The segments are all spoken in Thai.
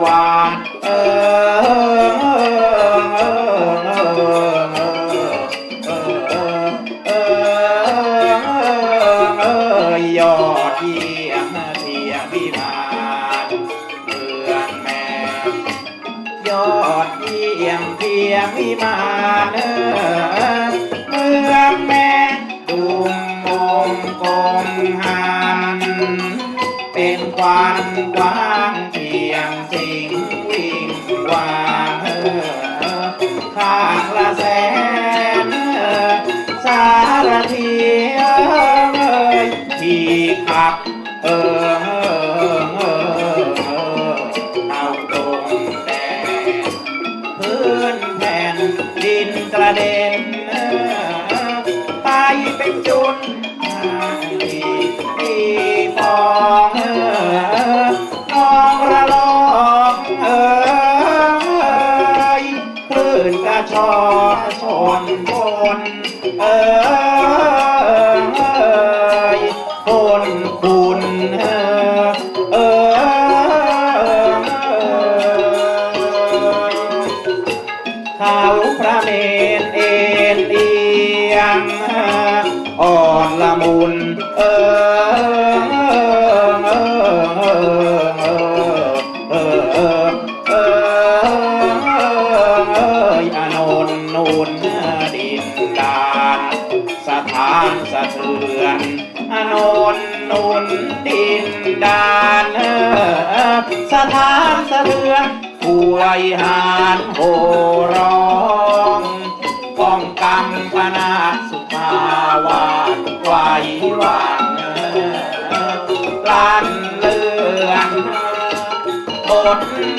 wow. chốn đi phong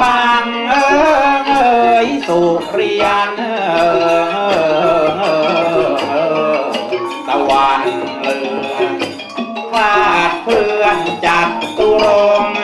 บางเออยสุริยันเออตะวันเลือคาดเพื่อนจัดตุรง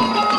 you.